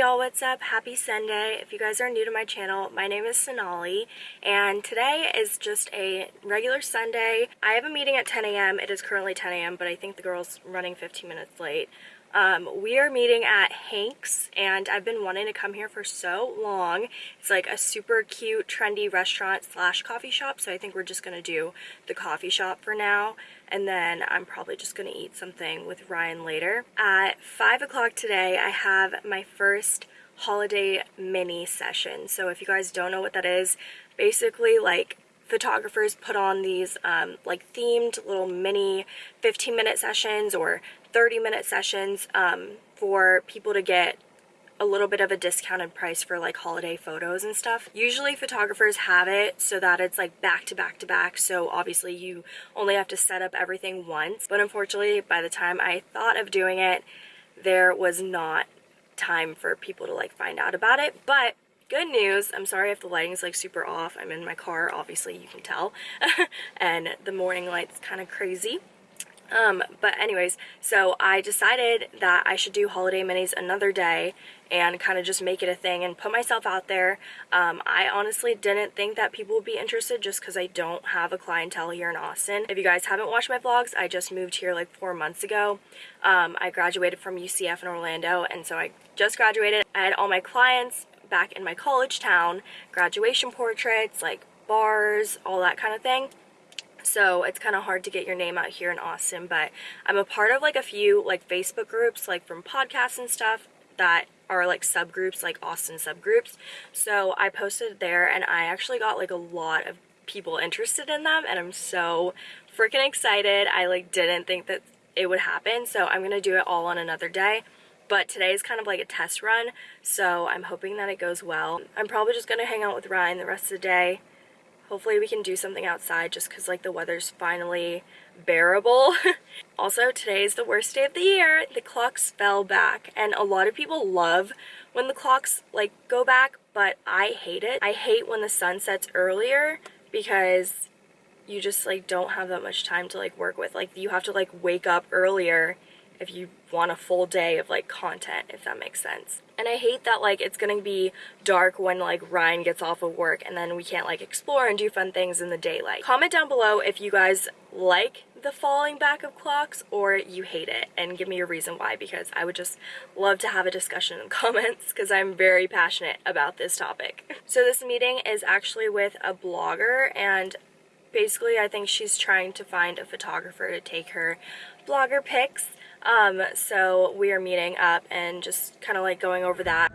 y'all, what's up? Happy Sunday. If you guys are new to my channel, my name is Sonali and today is just a regular Sunday. I have a meeting at 10 a.m. It is currently 10 a.m. but I think the girl's running 15 minutes late. Um, we are meeting at Hank's and I've been wanting to come here for so long. It's like a super cute, trendy restaurant slash coffee shop. So I think we're just going to do the coffee shop for now. And then I'm probably just going to eat something with Ryan later. At 5 o'clock today, I have my first holiday mini session. So if you guys don't know what that is, basically like photographers put on these um, like themed little mini 15 minute sessions or 30 minute sessions um, for people to get a little bit of a discounted price for like holiday photos and stuff. Usually photographers have it so that it's like back to back to back so obviously you only have to set up everything once but unfortunately by the time I thought of doing it there was not time for people to like find out about it but good news i'm sorry if the lighting's like super off i'm in my car obviously you can tell and the morning light's kind of crazy um, but anyways, so I decided that I should do holiday minis another day and kind of just make it a thing and put myself out there. Um, I honestly didn't think that people would be interested just because I don't have a clientele here in Austin. If you guys haven't watched my vlogs, I just moved here like four months ago. Um, I graduated from UCF in Orlando and so I just graduated. I had all my clients back in my college town, graduation portraits, like bars, all that kind of thing. So it's kind of hard to get your name out here in Austin but I'm a part of like a few like Facebook groups like from podcasts and stuff that are like subgroups like Austin subgroups. So I posted there and I actually got like a lot of people interested in them and I'm so freaking excited. I like didn't think that it would happen so I'm gonna do it all on another day but today is kind of like a test run so I'm hoping that it goes well I'm probably just gonna hang out with Ryan the rest of the day Hopefully we can do something outside just because like the weather's finally bearable. also, today is the worst day of the year. The clocks fell back and a lot of people love when the clocks like go back, but I hate it. I hate when the sun sets earlier because you just like don't have that much time to like work with. Like you have to like wake up earlier if you want a full day of like content if that makes sense. And I hate that like it's gonna be dark when like Ryan gets off of work and then we can't like explore and do fun things in the daylight. Comment down below if you guys like the falling back of clocks or you hate it and give me a reason why because I would just love to have a discussion in the comments because I'm very passionate about this topic. So this meeting is actually with a blogger and basically I think she's trying to find a photographer to take her blogger pics um, so we are meeting up and just kind of like going over that.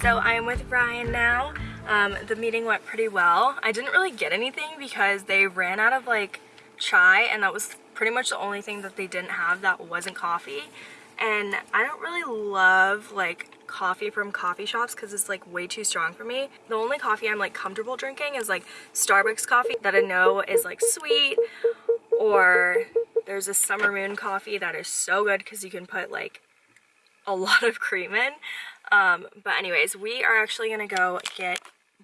So I am with Ryan now. Um, the meeting went pretty well. I didn't really get anything because they ran out of like chai and that was pretty much the only thing that they didn't have that wasn't coffee. And I don't really love like coffee from coffee shops because it's like way too strong for me. The only coffee I'm like comfortable drinking is like Starbucks coffee that I know is like sweet or there's a Summer Moon coffee that is so good because you can put like a lot of cream in. Um, but anyways, we are actually gonna go get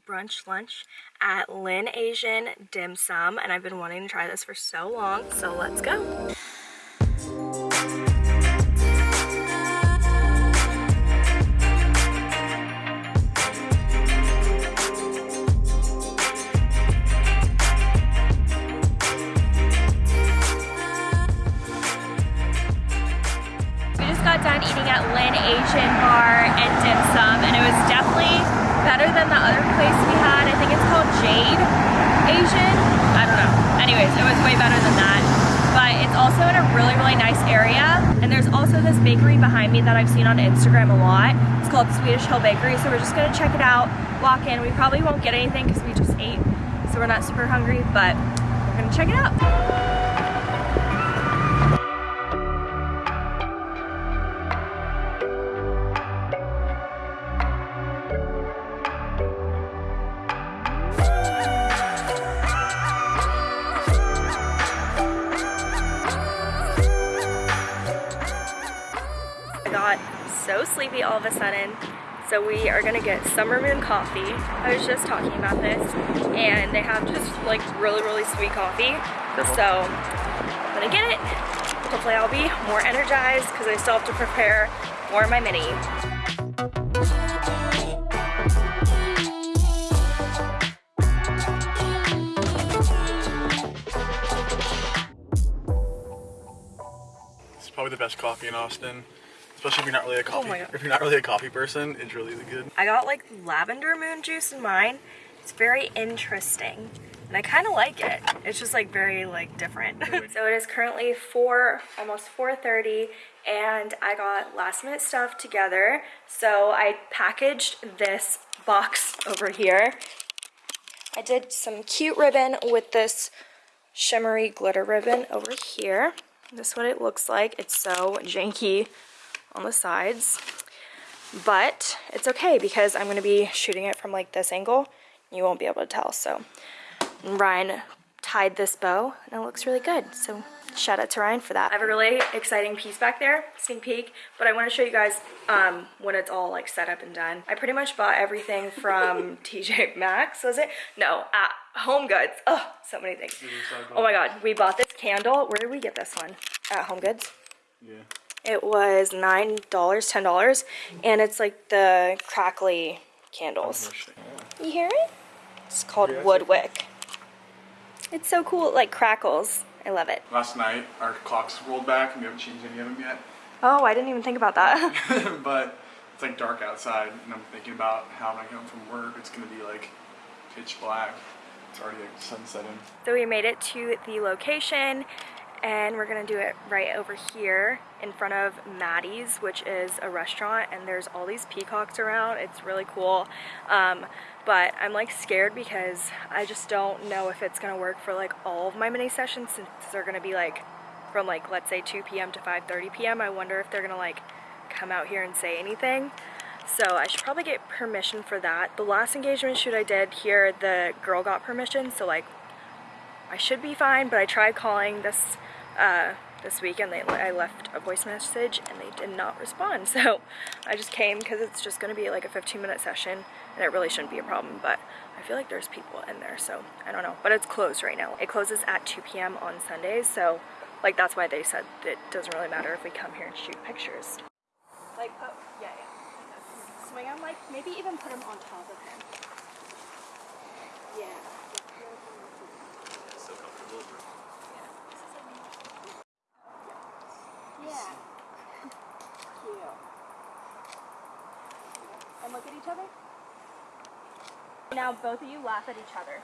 brunch lunch at Lin Asian Dim Sum and I've been wanting to try this for so long so let's go. Asian bar and dim sum and it was definitely better than the other place we had. I think it's called Jade Asian. I don't know. Anyways, it was way better than that. But it's also in a really, really nice area. And there's also this bakery behind me that I've seen on Instagram a lot. It's called Swedish Hill Bakery. So we're just gonna check it out, walk in. We probably won't get anything because we just ate. So we're not super hungry, but we're gonna check it out. So sleepy all of a sudden. So we are gonna get Summer Moon coffee. I was just talking about this and they have just like really, really sweet coffee. So I'm gonna get it. Hopefully I'll be more energized because I still have to prepare more of my mini. It's probably the best coffee in Austin. Especially if you're not really a Oh coffee. God. if you're not really a coffee person, it's really good. I got like lavender moon juice in mine. It's very interesting. And I kind of like it. It's just like very like different. so it is currently 4, almost 4.30 and I got last minute stuff together. So I packaged this box over here. I did some cute ribbon with this shimmery glitter ribbon over here. This is what it looks like. It's so janky on the sides. But it's okay because I'm gonna be shooting it from like this angle. You won't be able to tell. So Ryan tied this bow and it looks really good. So shout out to Ryan for that. I have a really exciting piece back there sneak peek but I want to show you guys um, when it's all like set up and done. I pretty much bought everything from TJ Maxx was it? No at Home Goods. Oh so many things. Oh my god we bought this candle. Where did we get this one? At Home Goods? Yeah. It was nine dollars, ten dollars, and it's like the crackly candles. You hear it? It's called Yeah, I see. Woodwick. It's so cool. It like crackles. I love it. Last night, our clocks rolled back and we haven't changed any of them yet. Oh, I didn't even think about that. but it's like dark outside, and I'm thinking about how when I come from work, it's gonna be like pitch black. It's already like sunsetting. so we made it to the location, and we're gonna do it right over here in front of Maddie's, which is a restaurant, and there's all these peacocks around. It's really cool. Um, but I'm like scared because I just don't know if it's gonna work for like all of my mini sessions since they're gonna be like from like let's say 2 p.m. to 5:30 p.m. I wonder if they're gonna like come out here and say anything. So I should probably get permission for that. The last engagement shoot I did here, the girl got permission, so like I should be fine, but I tried calling this uh, this week and they, I left a voice message and they did not respond. So I just came because it's just going to be like a 15 minute session and it really shouldn't be a problem, but I feel like there's people in there, so I don't know. But it's closed right now. It closes at 2 p.m. on Sundays, so like that's why they said it doesn't really matter if we come here and shoot pictures. Like, oh, yeah, yeah. Swing him, like, maybe even put him on top of him. Yeah. Yeah. Cute. And look at each other. Now both of you laugh at each other.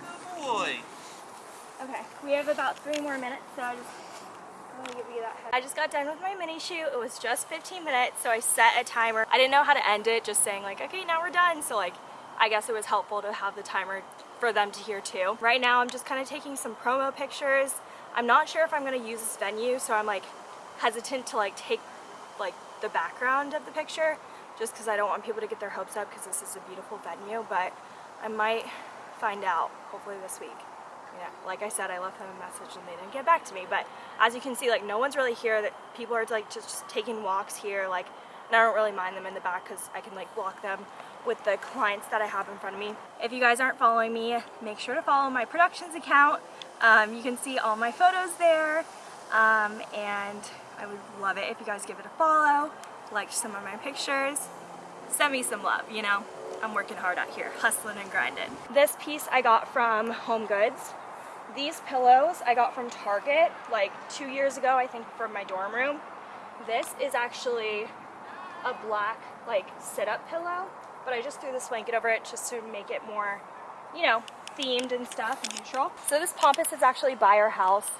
Good boy. Okay, we have about three more minutes, so I just I just got done with my mini shoot. It was just 15 minutes, so I set a timer. I didn't know how to end it, just saying like, okay, now we're done. So like, I guess it was helpful to have the timer for them to hear too. Right now, I'm just kind of taking some promo pictures. I'm not sure if I'm gonna use this venue, so I'm like hesitant to like take like the background of the picture, just because I don't want people to get their hopes up because this is a beautiful venue, but I might find out hopefully this week. Yeah, like I said, I left them a message and they didn't get back to me. But as you can see, like no one's really here. That people are like just taking walks here. Like, and I don't really mind them in the back because I can like block them with the clients that I have in front of me. If you guys aren't following me, make sure to follow my productions account. Um, you can see all my photos there, um, and I would love it if you guys give it a follow, like some of my pictures, send me some love. You know, I'm working hard out here, hustling and grinding. This piece I got from Home Goods. These pillows I got from Target like two years ago, I think, from my dorm room. This is actually a black like sit-up pillow, but I just threw this blanket over it just to make it more, you know, themed and stuff, neutral. So this pampas is actually by our house.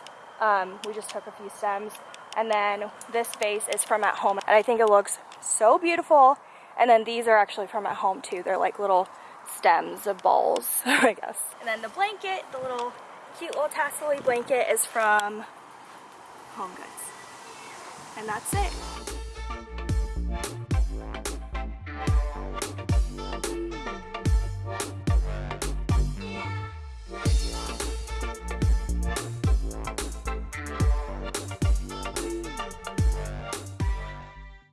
Um, we just took a few stems. And then this vase is from at home. And I think it looks so beautiful. And then these are actually from at home too. They're like little stems of balls, I guess. And then the blanket, the little cute little tassel blanket is from Home Goods. And that's it.